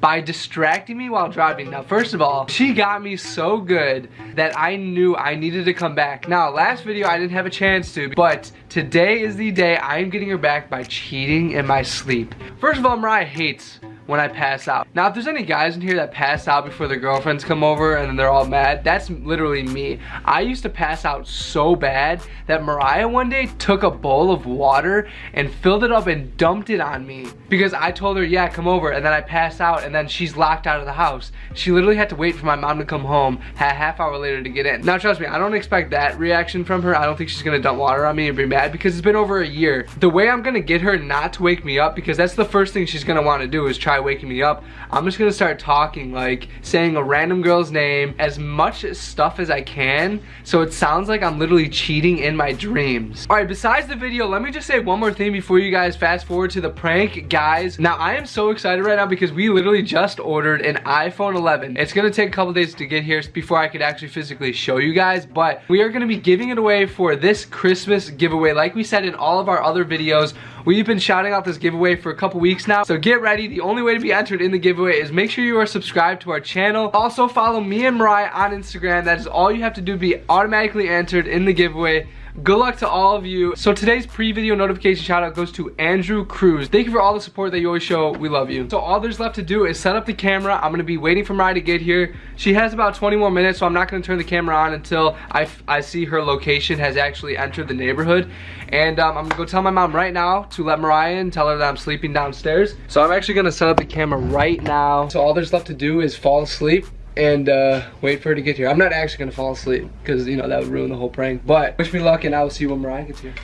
by distracting me while driving. Now, first of all, she got me so good that I knew I needed to come back. Now, last video I didn't have a chance to, but today is the day I am getting her back by cheating in my sleep. First of all, Mariah hates when I pass out. Now, if there's any guys in here that pass out before their girlfriends come over and they're all mad, that's literally me. I used to pass out so bad that Mariah one day took a bowl of water and filled it up and dumped it on me because I told her, yeah, come over, and then I passed out and then she's locked out of the house. She literally had to wait for my mom to come home a half hour later to get in. Now, trust me, I don't expect that reaction from her. I don't think she's gonna dump water on me and be mad because it's been over a year. The way I'm gonna get her not to wake me up, because that's the first thing she's gonna wanna do is try waking me up, I'm just gonna start talking, like saying a random girl's name, as much stuff as I can, so it sounds like I'm literally cheating in my dreams. All right, besides the video, let me just say one more thing before you guys fast forward to the prank, guys. Now, I am so excited right now because we literally just ordered an iPhone 11. It's gonna take a couple days to get here before I could actually physically show you guys, but we are gonna be giving it away for this Christmas giveaway. Like we said in all of our other videos, We've been shouting out this giveaway for a couple weeks now, so get ready. The only way to be entered in the giveaway is make sure you are subscribed to our channel. Also follow me and Mariah on Instagram. That is all you have to do to be automatically entered in the giveaway. Good luck to all of you. So today's pre-video notification shout out goes to Andrew Cruz. Thank you for all the support that you always show. We love you. So all there's left to do is set up the camera. I'm gonna be waiting for Mariah to get here. She has about 20 more minutes, so I'm not gonna turn the camera on until I, I see her location has actually entered the neighborhood. And um, I'm gonna go tell my mom right now to let Mariah and tell her that I'm sleeping downstairs. So I'm actually gonna set up the camera right now. So all there's left to do is fall asleep and uh, wait for her to get here. I'm not actually gonna fall asleep because you know that would ruin the whole prank. But wish me luck, and I will see you when Mariah gets here.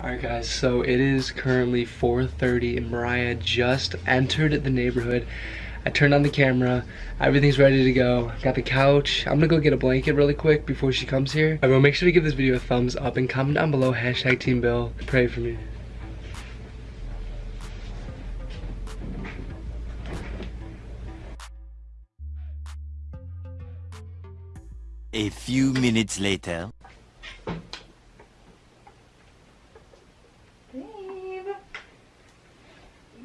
All right, guys. So it is currently 4:30, and Mariah just entered the neighborhood. I turned on the camera. Everything's ready to go. Got the couch. I'm gonna go get a blanket really quick before she comes here. Everyone, make sure to give this video a thumbs up and comment down below hashtag Team Bill. Pray for me. A few minutes later. Babe.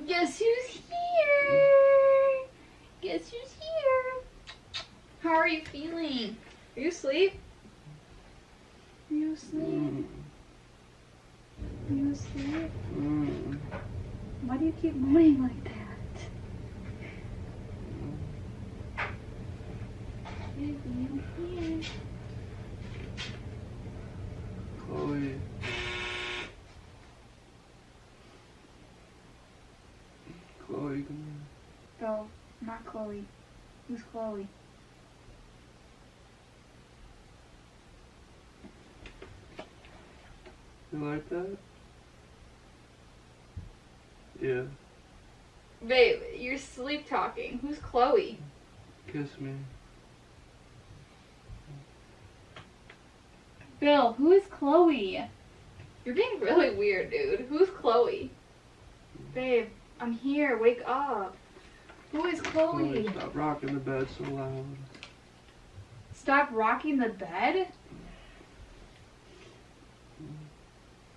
Guess who's here? Guess who's here? How are you feeling? Are you asleep? Are you asleep? Are you asleep? Mm. Why do you keep moaning like that? Baby, I'm here. Chloe. Chloe, come No, not Chloe. Who's Chloe? You like that? Yeah. Babe, you're sleep talking. Who's Chloe? Kiss me. Bill, who is Chloe? You're being really weird, dude. Who's Chloe? Babe, I'm here. Wake up. Who is Chloe, Chloe? stop rocking the bed so loud. Stop rocking the bed?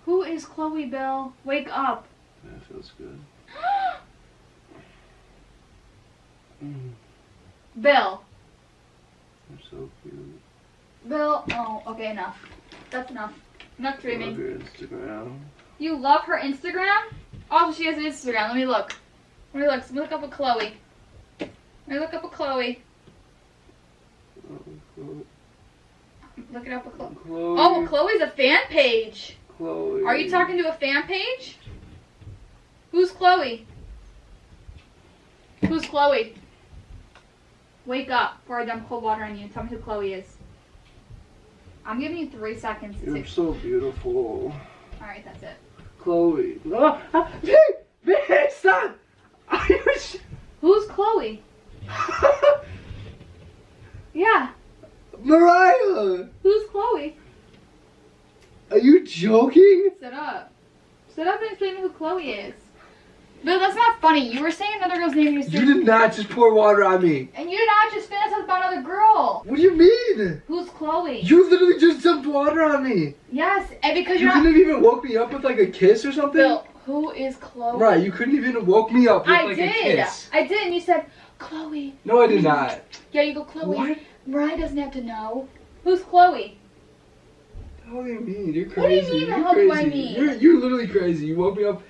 Who is Chloe, Bill? Wake up. That feels good. Mm, Bill. you're so cute. Bill. Oh, okay, enough. That's enough. Enough Love dreaming. your Instagram. You love her Instagram? Also, she has an Instagram. Let me look. Let me look. Let me look up a Chloe. Let me look up a Chloe. Oh, Look it up a Chloe. Chloe. Oh, Chloe's a fan page. Chloe. Are you talking to a fan page? Who's Chloe? Who's Chloe? Wake up before I dump cold water on you and tell me who Chloe is. I'm giving you three seconds You're so beautiful. Alright, that's it. Chloe. Ah, ah, babe, babe, stop. Are you sh- Who's Chloe? Yeah, Mariah, who's Chloe? are you joking? Sit up. Sit up and explain who Chloe is. Bill, that's not funny. You were saying another girl's name you You did not just pour water on me. and you did not just finish up about another girl. What do you mean? Who's Chloe? You literally just dumped water on me. yes, and because You you're not couldn't even woke me up with like a kiss or something? Bill, Who is Chloe? Right, you couldn't even woke me up with I like did. a kiss. I did, I did, and you said, Chloe. No, I did not. Yeah, you go, Chloe. What? Mariah doesn't have to know. Who's Chloe? What do you mean? You're crazy. What do you mean, You're how do I mean? You're you're literally crazy. You woke me up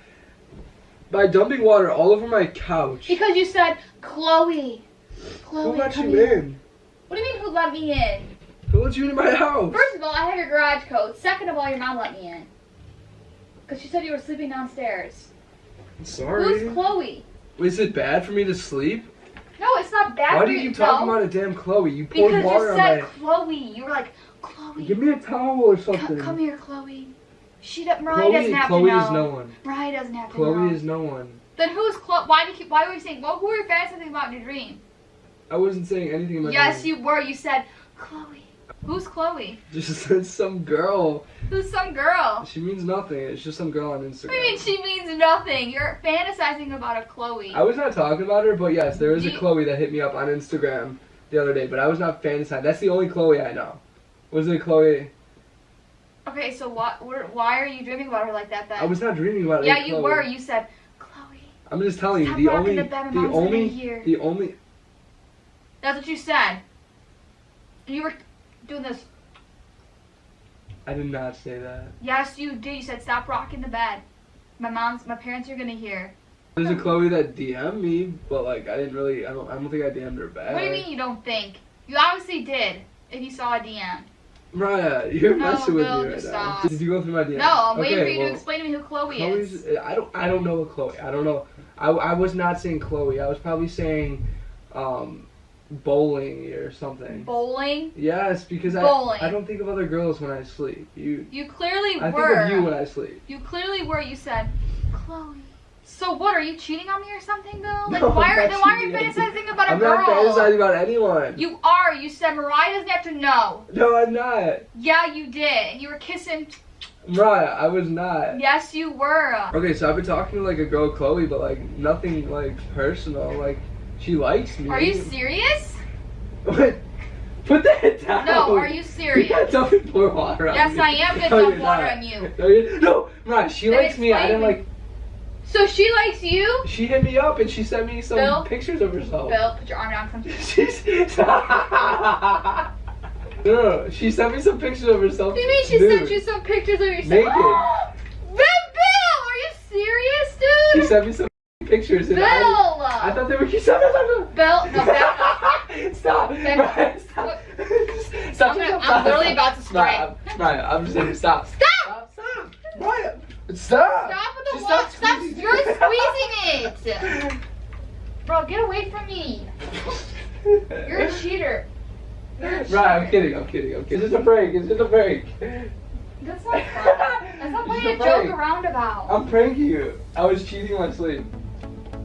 by dumping water all over my couch. Because you said, Chloe. Chloe, Who let you here. in? What do you mean, who let me in? Who let you into my house? First of all, I have your garage code. Second of all, your mom let me in. Because she said you were sleeping downstairs. I'm sorry. Who's Chloe? Is it bad for me to sleep? No, it's not bad Why for do you you keep talking no. about a damn Chloe? You poured Because water you on said my. Chloe. You were like, Chloe. Give me a towel or something. come here, Chloe. She do- Mariah Chloe, doesn't have Chloe to know. is no one. Mariah doesn't have to know. Chloe is no one. Then who's Chloe? Why do you keep? Why were you saying? Well, who were you fantasizing about in your dream? I wasn't saying anything about Yes, you were. You said Chloe. Who's Chloe? Just some girl. Who's some girl? She means nothing. It's just some girl on Instagram. you mean she means nothing? You're fantasizing about a Chloe. I was not talking about her, but yes, there is a Chloe that hit me up on Instagram the other day, but I was not fantasizing. That's the only Chloe I know. Was it Chloe? Okay, so what? Why are you dreaming about her like that? Then? I was not dreaming about Yeah, any you Chloe. were. You said Chloe. I'm just telling you, the only, the the only, hear. the only. That's what you said. You were doing this. I did not say that. Yes, you did. You said stop rocking the bed. My mom's, my parents are gonna hear. There's a Chloe that DM'd me, but like I didn't really. I don't. I don't think I DM'd her back. What do you mean you don't think? You obviously did. If you saw a DM. Mariah, you're No, messing with Bill, me right just now. Did you go through my DMs? No, I'm waiting Okay, for you well, to explain to me who Chloe Chloe's. is. I don't. I don't know a Chloe. I don't know. I, I was not saying Chloe. I was probably saying, um, bowling or something. Bowling. Yes, because I Bowling. I don't think of other girls when I sleep. You. You clearly I were. think of you when I sleep. You clearly were. You said, Chloe. So what? Are you cheating on me or something, Bill? Like, No, why are then why are you fantasizing about a I'm girl? not fantasizing about anyone. You are. You said Mariah doesn't have to know. No, I'm not. Yeah, you did. And you were kissing. Mariah, I was not. Yes, you were. Okay, so I've been talking to like a girl, Chloe, but like nothing like personal. Like she likes me. Are you serious? What? Put that down. No, are you serious? dumping pour water on Yes, me. I am gonna No, dump water not. on you. No, no, Mariah, she likes me. I didn't like. So she likes you? She hit me up and she sent me some Bill? pictures of herself. Bill, put your arm down. Come She's. no, she sent me some pictures of herself. What do you mean she nude. sent you some pictures of yourself? Naked. Bill, Bill, are you serious, dude? She sent me some pictures. Bill! I, I thought they were cute. Stop. Bill, no, Bill, Stop. Stop. Stop. I'm gonna- stop, I'm literally about to spray. Mariah, I'm, Mariah, I'm just saying, stop. Stop! Stop, stop. Stop. Stop with the Just. Stop, squeezing. you're squeezing it. Bro, get away from me. You're a cheater. You're a cheater. Right, I'm kidding, I'm kidding, I'm kidding. It's just a prank, it's just a prank. That's not fun. That's not playing a a joke around about. I'm pranking you. I was cheating in my sleep.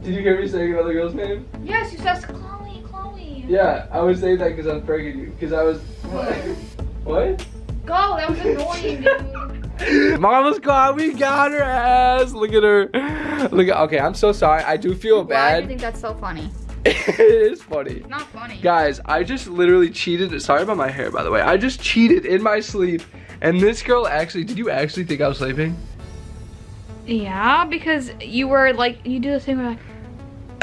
Did you hear me saying another girl's name? Yes, you said Chloe, Chloe. Yeah, I was saying that because I was pranking you. Because I was. What? Go, that was annoying, dude. Mama's gone. We got her ass. Look at her. Look at. Okay, I'm so sorry. I do feel bad. Why do you think that's so funny? it is funny. Not funny. Guys, I just literally cheated. Sorry about my hair, by the way. I just cheated in my sleep. And this girl actually, did you actually think I was sleeping? Yeah, because you were like, you do this thing where like,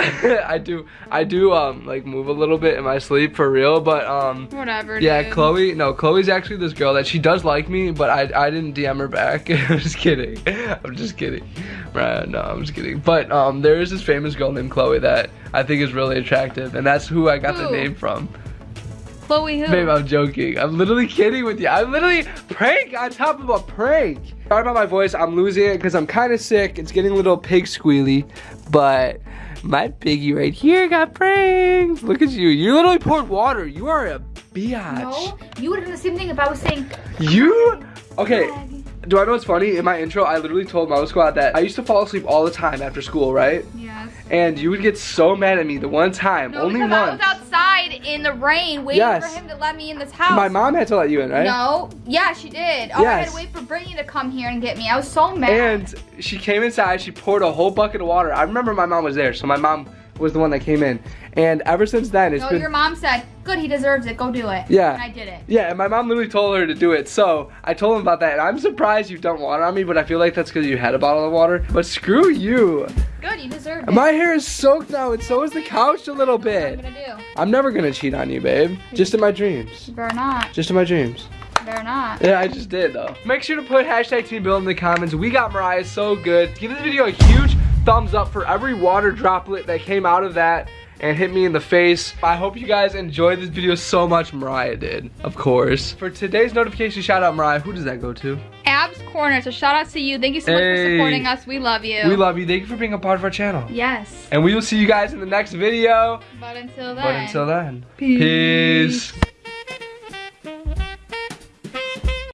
I do, I do, um, like move a little bit in my sleep for real, but, um, whatever. yeah, dude. Chloe, no, Chloe's actually this girl that she does like me, but I, I didn't DM her back. I'm just kidding. I'm just kidding. Right, no, I'm just kidding. But, um, there is this famous girl named Chloe that I think is really attractive, and that's who I got the name from. Chloe who? Babe, I'm joking. I'm literally kidding with you. I'm literally prank on top of a prank. Sorry about my voice. I'm losing it because I'm kind of sick. It's getting a little pig squealy, but my piggy right here got pranked. Look at you. You literally poured water. You are a biatch. No, you would have done the same thing if I was saying. You? Okay. Do I know what's funny? In my intro, I literally told Mama Squad that I used to fall asleep all the time after school, right? Yes. And you would get so mad at me the one time, No, only once. I was outside in the rain waiting Yes. for him to let me in this house. My mom had to let you in, right? No, yeah, she did. Oh, I had to wait for Brittany to come here and get me. I was so mad. And she came inside, she poured a whole bucket of water. I remember my mom was there, so my mom was the one that came in. And ever since then, it's No, been your mom said, good, he deserves it. Go do it. Yeah. And I did it. Yeah, and my mom literally told her to do it. So I told him about that. And I'm surprised you've dumped water on me, but I feel like that's because you had a bottle of water. But screw you. Good, you deserve it. My hair is soaked now, and so is the couch a little bit. I gonna do? I'm never gonna cheat on you, babe. Just in my dreams. You better not. Just in my dreams. They're not. Yeah, I just did though. Make sure to put hashtag Team Bill in the comments. We got Mariah so good. Give this video a huge thumbs up for every water droplet that came out of that and hit me in the face. I hope you guys enjoyed this video so much. Mariah did, of course. For today's notification shout out, Mariah, who does that go to? Abs Corner. So shout out to you. Thank you so much for supporting us. We love you. We love you. Thank you for being a part of our channel. Yes. And we will see you guys in the next video. But until then. But until then, Peace. peace.